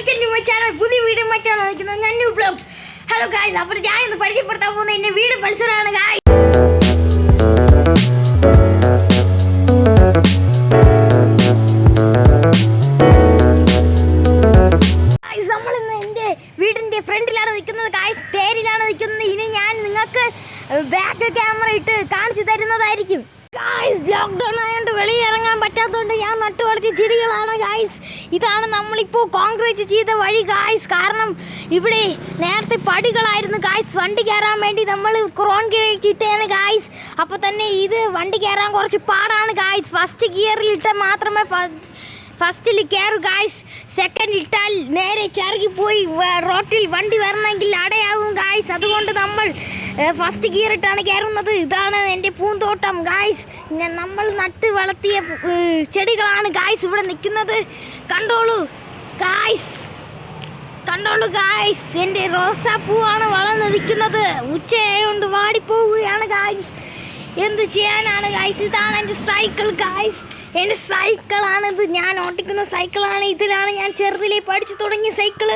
Welcome to my പുതിയ video മറ്റാണ് വയ്ക്കുന്നത് ഞാൻ ന്യൂ ഹലോ ഗായ്സ് അപ്പോൾ ഞാൻ ഇന്ന് പരിചയപ്പെടുത്താൻ പോകുന്ന എന്റെ വീട് പൾസറാണ് ഗായ് നമ്മൾ ഇന്ന് എന്റെ വീടിന്റെ ഫ്രണ്ടിലാണ് നിൽക്കുന്നത് ഗായ്സ് തേരിലാണ് നിൽക്കുന്നത്. ഇനി ഞാൻ നിങ്ങൾക്ക് ബാക്ക് ക്യാമറ ഇട്ട് കാണിച്ചു തരുന്നതായിരിക്കും. ഗായ്സ് ലോക്ക്ഡൗൺ ആയതുകൊണ്ട് വെളിയിൽ ഇറങ്ങാൻ പറ്റാത്തതുകൊണ്ട് ഞാൻ നട്ടു ചെടികളാണ് ഗായ്സ് ഇതാണ് നമ്മളിപ്പോൾ കോൺക്രീറ്റ് ചെയ്ത വഴി ഗായ്സ് കാരണം ഇവിടെ നേരത്തെ പടികളായിരുന്നു ഗായ്സ് വണ്ടി കയറാൻ വേണ്ടി നമ്മൾ കോൺക്രീറ്റ് ഇട്ടേണ് ഗായ്സ് അപ്പോൾ തന്നെ ഇത് വണ്ടി കയറാൻ കുറച്ച് പാടാണ് ഗായ്സ് ഫസ്റ്റ് ഗിയറിൽ ഇട്ട മാത്രമേ ഫസ്റ്റിൽ കയറു ഗായ്സ് സെക്കൻഡ് ഇട്ടാൽ നേരെ ചറുകി പോയി റോട്ടിൽ വണ്ടി വരണമെങ്കിൽ അടയാകും ഗായ്സ് അതുകൊണ്ട് നമ്മൾ ഫസ്റ്റ് ഗിയർ ഇട്ടാണ് കയറുന്നത്. ഇതാണ് എന്റെ പൂന്തോട്ടം ഗായ്സ് നമ്മൾ നട്ട് വളർത്തിയ ചെടികളാണ് ഗായ്സ് ഇവിടെ നിൽക്കുന്നത്. കണ്ടോളൂ ഗായ്സ് കണ്ടോളൂ ഗായ്സ് എന്റെ റോസാപ്പൂവാണ് വളർന്നു നിൽക്കുന്നത്. ഉച്ചയായോണ്ട് വാടിപ്പോവുകയാണ് ഗായ്സ് എന്ത് ചെയ്യാനാണ് ഗായ്സ് ഇതാണ് എന്റെ സൈക്കിൾ ഗായ്സ് എന്റെ സൈക്കിളാണിത് ഞാൻ ഓട്ടിക്കുന്ന സൈക്കിളാണ് ഇതിലാണ് ഞാൻ ചെറുതിലേ പഠിച്ചു തുടങ്ങിയ സൈക്കിൾ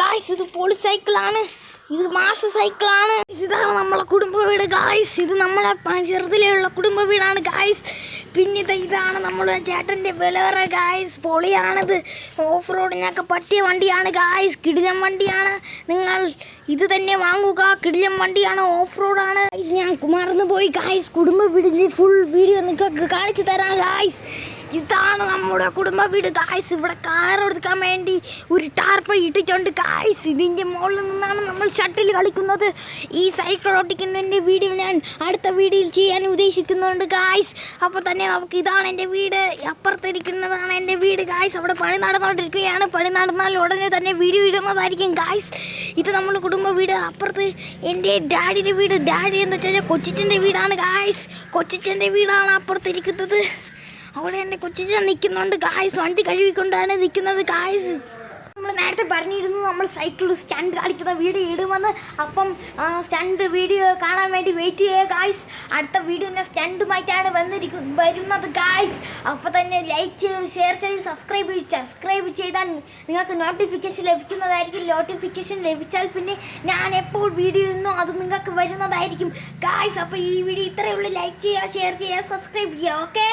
ഗായ്സ് ഇത് പൊളി സൈക്കിളാണ് ഇത് മാസ സൈക്കിളാണ് ഇതാണ് നമ്മളെ കുടുംബ വീട്. ഗായ്സ് ഇത് നമ്മളെ ചെറുതിലെയുള്ള കുടുംബ വീടാണ്. ഗായ്സ് പിന്നെ ഇത് ഇതാണ് നമ്മുടെ ചേട്ടന്റെ ബലേറ ഗായ്സ് പൊളിയാണിത്. ഓഫ് റോഡിനൊക്കെ പറ്റിയ വണ്ടിയാണ് ഗായ്സ് കിടിലം വണ്ടിയാണ്. നിങ്ങൾ ഇത് തന്നെ വാങ്ങുക കിടിലം വണ്ടിയാണ് ഓഫ് റോഡാണ് ഞാൻ കുമാർന്ന് പോയി ഗായ്സ് കുടുംബ വീടിന്റെ ഫുൾ വീഡിയോ നിങ്ങൾക്ക് കാണിച്ചു തരാം ഗായ്സ് ഇതാണ് നമ്മുടെ കുടുംബ വീട് ഗായ്സ് ഇവിടെ കാർ എടുക്കാൻ വേണ്ടി ഒരു ടാർപ്പ ഇട്ടിട്ടുണ്ട് ഗായ്സ് ഇതിന്റെ മുകളിൽ നിന്നാണ് നമ്മൾ ഷട്ടിൽ കളിക്കുന്നത്. ഈ സൈക്കിൾ ഓട്ടിക്കുന്നതിന്റെ വീഡിയോ ഞാൻ അടുത്ത വീഡിയോയിൽ ചെയ്യാൻ ഉദ്ദേശിക്കുന്നുണ്ട് ഗായ്സ് അപ്പോൾ തന്നെ നമുക്ക് ഇതാണ് എന്റെ വീട്. അപ്പുറത്തിരിക്കുന്നതാണ് എന്റെ വീട്. ഗായ്സ് അവിടെ പണി നടന്നുകൊണ്ടിരിക്കുകയാണ്. പണി നടന്നാൽ ഉടനെ തന്നെ വീഡിയോ ഇടുന്നതായിരിക്കും ഗായ്സ് ഇത് നമ്മുടെ കുടുംബ വീട്. അപ്പുറത്ത് എന്റെ ഡാഡിയുടെ വീട്. ഡാഡി എന്ന് വെച്ചാൽ കൊച്ചിച്ചന്റെ വീടാണ് ഗായ്സ് കൊച്ചിച്ചന്റെ വീടാണ് അപ്പുറത്തിരിക്കുന്നത്. അവിടെ എന്റെ കൊച്ചിച്ചൻ നിൽക്കുന്നുണ്ട് ഗായ്സ് വണ്ടി കഴുകിക്കൊണ്ടാണ് നിൽക്കുന്നത് ഗായ്സ് നമ്മൾ നേരത്തെ പറഞ്ഞിരുന്നു നമ്മൾ സൈക്കിൾ സ്റ്റണ്ട് കളിക്കുന്ന വീഡിയോ ഇടുമെന്ന്. അപ്പം സ്റ്റാൻഡ് വീഡിയോ കാണാൻ വേണ്ടി വെയിറ്റ് ചെയ്യുക ഗായ്സ് അടുത്ത വീഡിയോ ഞാൻ സ്റ്റണ്ടുമായിട്ടാണ് വന്നിരിക്കും വരുന്നത് ഗായ്സ് അപ്പോൾ തന്നെ ലൈക്ക് ചെയ്ത് ഷെയർ ചെയ്ത് സബ്സ്ക്രൈബ് ചെയ്യും. സബ്സ്ക്രൈബ് ചെയ്താൽ നിങ്ങൾക്ക് നോട്ടിഫിക്കേഷൻ ലഭിക്കുന്നതായിരിക്കും. നോട്ടിഫിക്കേഷൻ ലഭിച്ചാൽ പിന്നെ ഞാൻ എപ്പോൾ വീഡിയോ ഇന്നോ അത് നിങ്ങൾക്ക് വരുന്നതായിരിക്കും. ഗായ്സ് അപ്പോൾ ഈ വീഡിയോ ഇത്രയേ ഉള്ളൂ. ലൈക്ക് ചെയ്യുക ഷെയർ ചെയ്യുക സബ്സ്ക്രൈബ് ചെയ്യുക ഓക്കെ